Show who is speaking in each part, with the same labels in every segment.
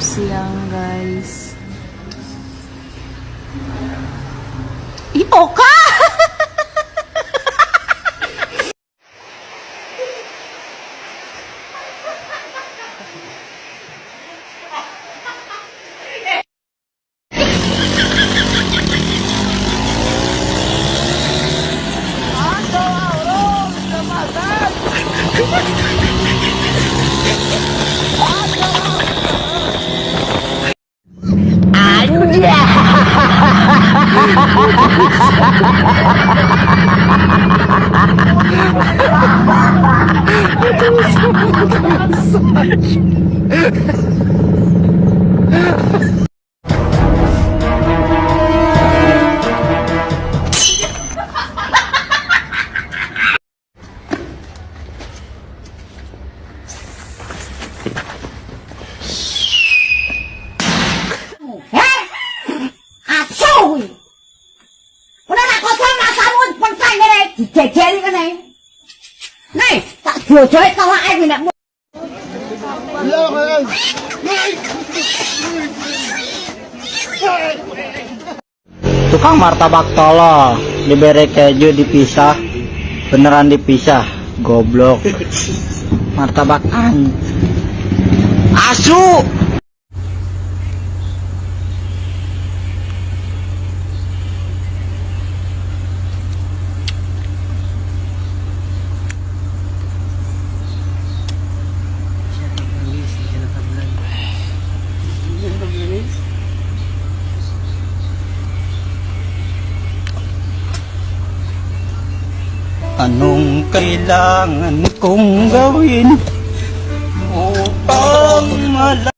Speaker 1: siyang guys.
Speaker 2: Ioka! Oh, Ha ha ha ha ha ha ha ha! Eh. Nay, tak.
Speaker 3: Tukang martabak tolo diberi keju dipisah beneran dipisah. Goblok. Martabak an. Asu Anong kailangan kong gawin upang mala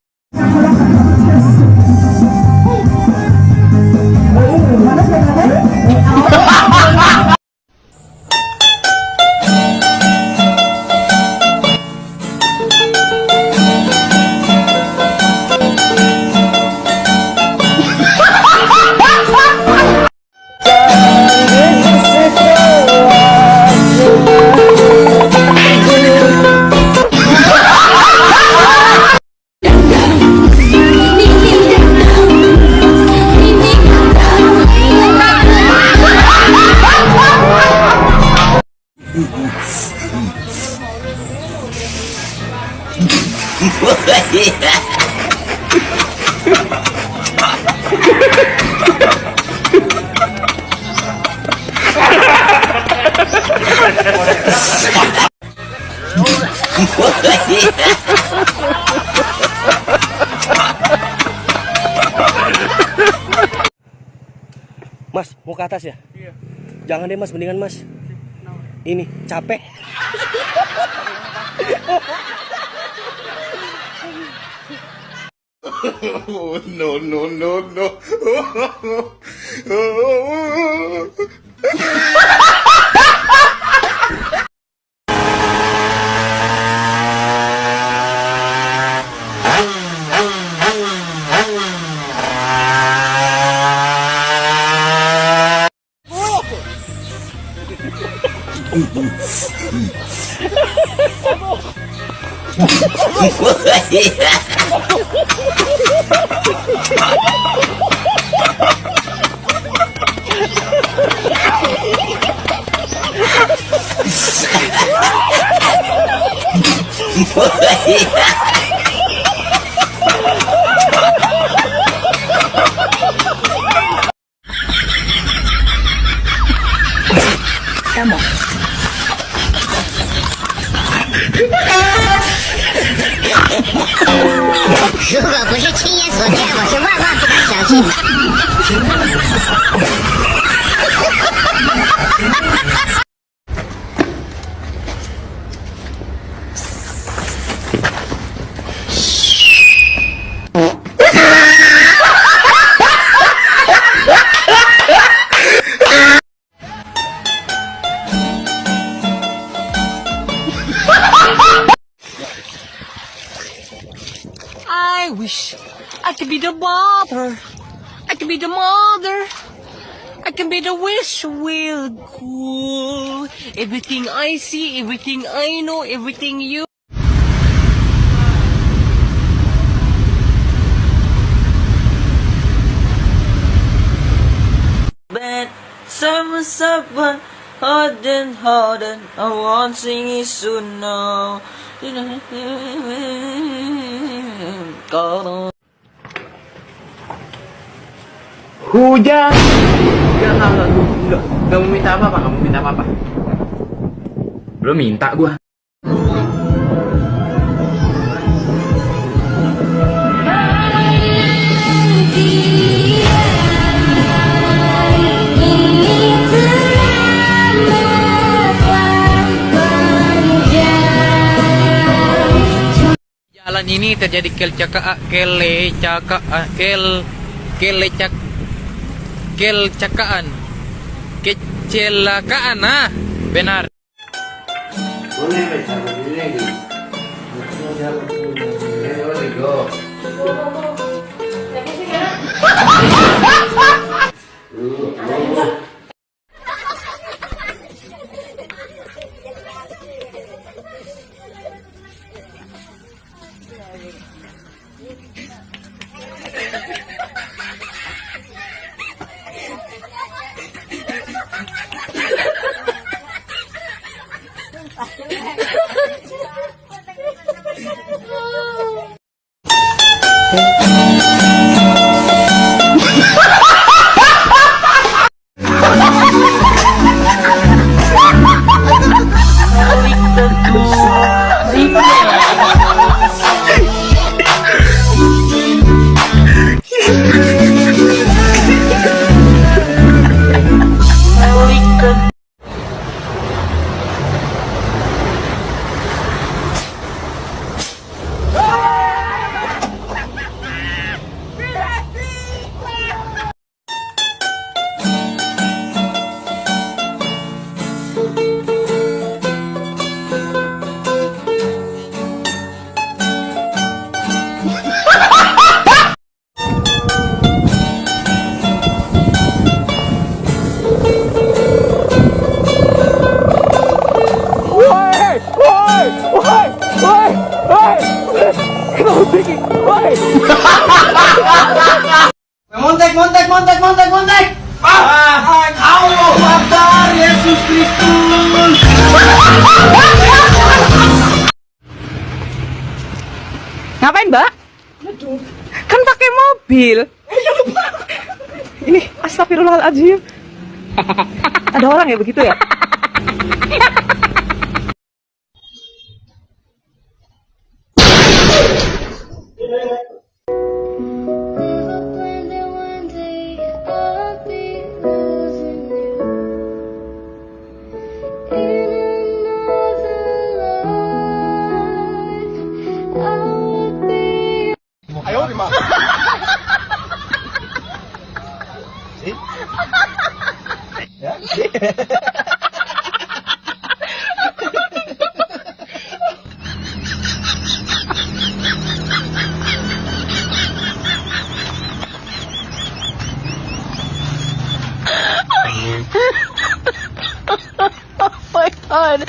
Speaker 4: Mas, mau ke atas ya? Iya. Jangan deh mas, mendingan mas. Ini, capek.
Speaker 5: no, no, no, no.
Speaker 1: Foi! 是万万不敢相信。的 could be the mother. I can be the mother. I can be the wish will cool. Everything I see, everything I know, everything you.
Speaker 6: bed Summer supper Hard and hard and I want sing it soon now
Speaker 7: Hujan. Enggak, enggak, enggak, enggak, enggak mau minta apa-apa, enggak mau minta apa-apa. Belum minta gua.
Speaker 8: Jalan ini terjadi kelcaka kelecaka kel kelecak kelcakaan kecelakaan ah. Benar
Speaker 7: Ah,
Speaker 9: Ngapain, Mbak? Kan pakai mobil. Ini astagfirullahaladzim. Ada orang ya begitu ya?
Speaker 1: talking about? See? Yeah? oh my god.